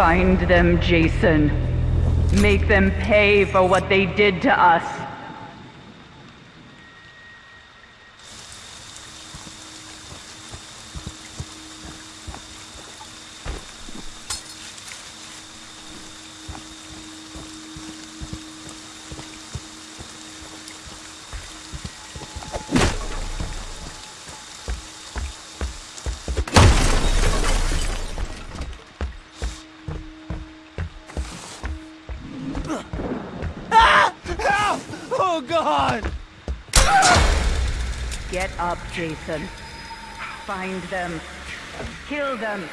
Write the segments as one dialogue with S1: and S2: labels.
S1: Find them, Jason. Make them pay for what they did to us. Up, Jason. Find them. Kill them.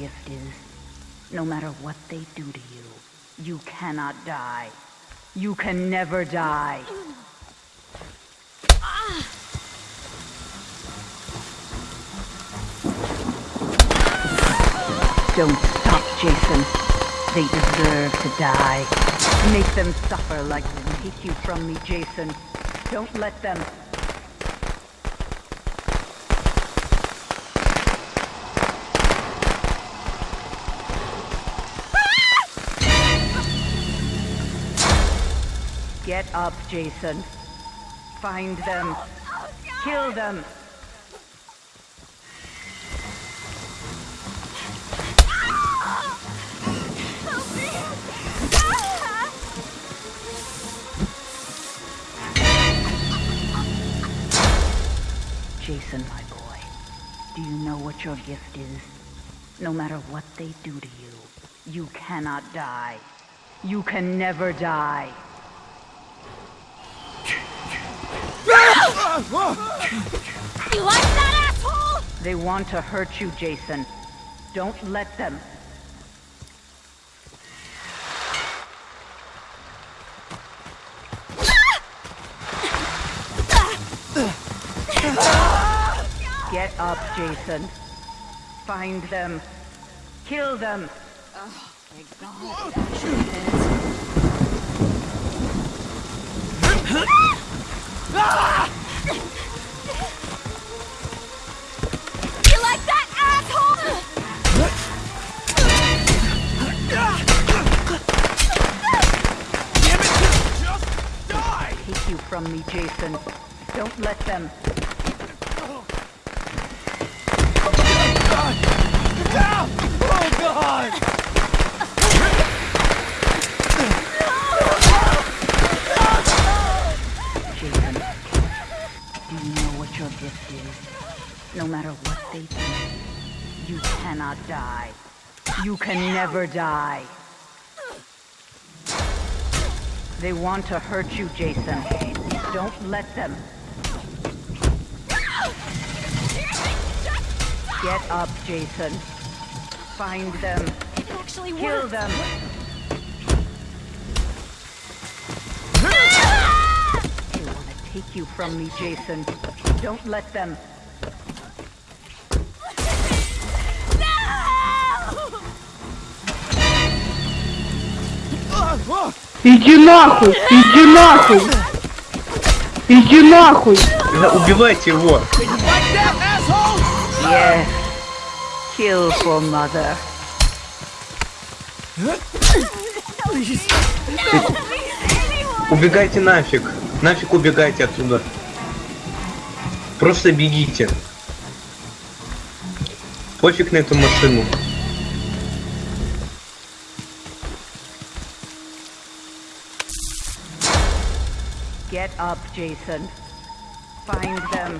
S1: Gift is? No matter what they do to you, you cannot die. You can never die. Don't stop, Jason. They deserve to die. Make them suffer like they take you from me, Jason. Don't let them. Get up, Jason. Find them. Kill them. Jason, my boy, do you know what your gift is? No matter what they do to you, you cannot die. You can never die.
S2: You like that, asshole?
S1: They want to hurt you, Jason. Don't let them. Get up, Jason. Find them. Kill them.
S2: Oh, Thank God.
S1: Don't let them.
S3: Ah! Oh God!
S1: Jason, do you know what your gift is? No matter what they do, you cannot die. You can never die. They want to hurt you, Jason. Don't let them. Get up, Jason. Find them.
S2: It actually
S1: Kill
S2: worked.
S1: them. They want to take you from me, Jason. Don't let them.
S4: Иди нахуй! Иди нахуй! Иди нахуй!
S5: Да, убивайте его!
S1: Kill for mother.
S5: Убегайте нафиг! Нафиг убегайте оттуда! Просто бегите! Пофиг на эту машину.
S1: Up, Jason. Find them.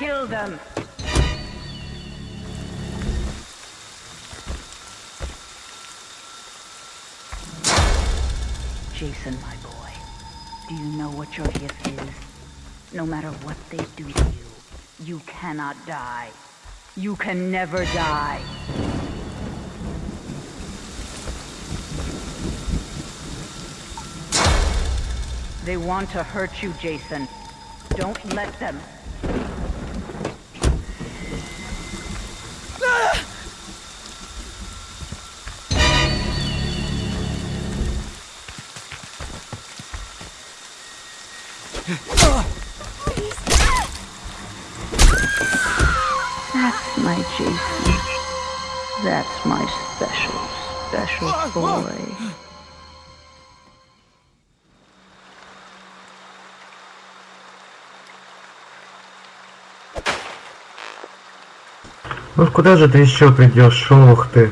S1: Kill them. Jason, my boy, do you know what your gift is? No matter what they do to you, you cannot die. You can never die. They want to hurt you, Jason. Don't let them. That's my Jason. That's my special, special boy.
S4: Ну куда же ты еще придешь, ох ты?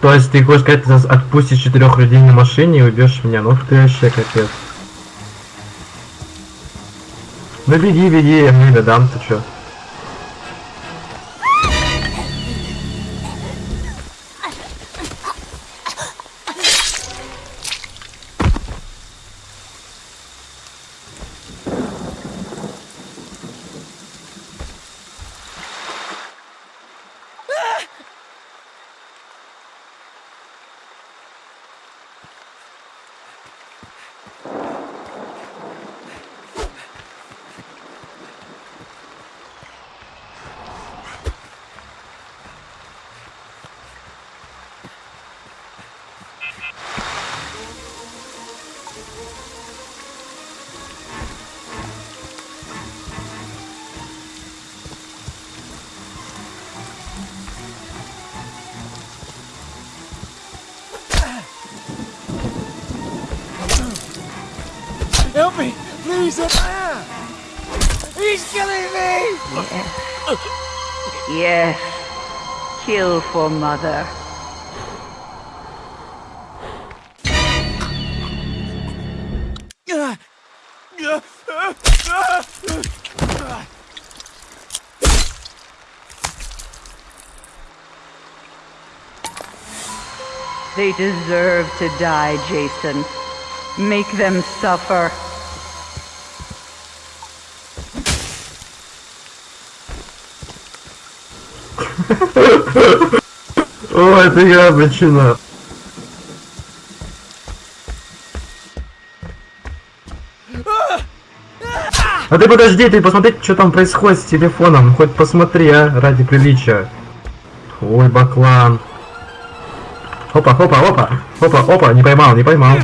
S4: То есть ты хочешь сказать, ты отпустишь четырех людей на машине и убьешь меня? Ну ты вообще капец. Ну беги, беги, я мне дам, ты чё?
S3: Please help ah! He's killing me!
S1: Yes. yes. Kill for mother. They deserve to die, Jason. Make them suffer.
S4: О, это я причина. А ты подожди, ты посмотри, что там происходит с телефоном. Хоть посмотри, а, ради приличия. Ой, баклан. Опа, опа, опа, опа, опа, не поймал, не поймал.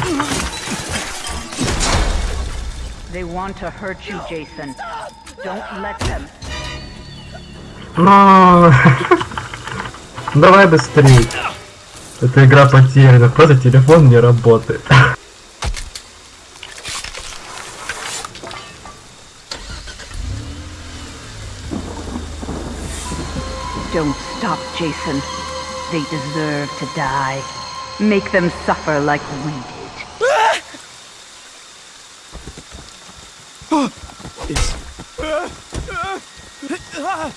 S1: They want to hurt you, Jason. Don't let them.
S4: Ура! Давай быстрее. Эта игра потеряна, просто телефон не работает.
S1: Don't stop, Jason. They deserve to die. Make them suffer like we did.
S3: It's... うわ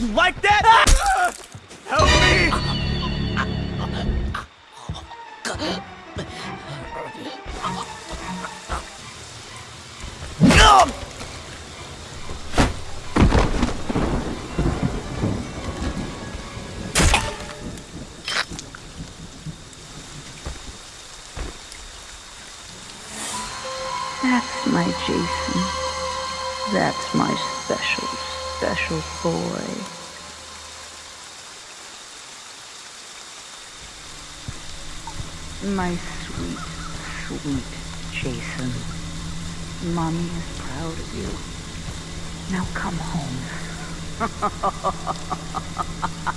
S3: you like that? Help me!
S1: That's my Jason. That's my special, special boy. My sweet, sweet Jason. Mommy is proud of you. Now come home.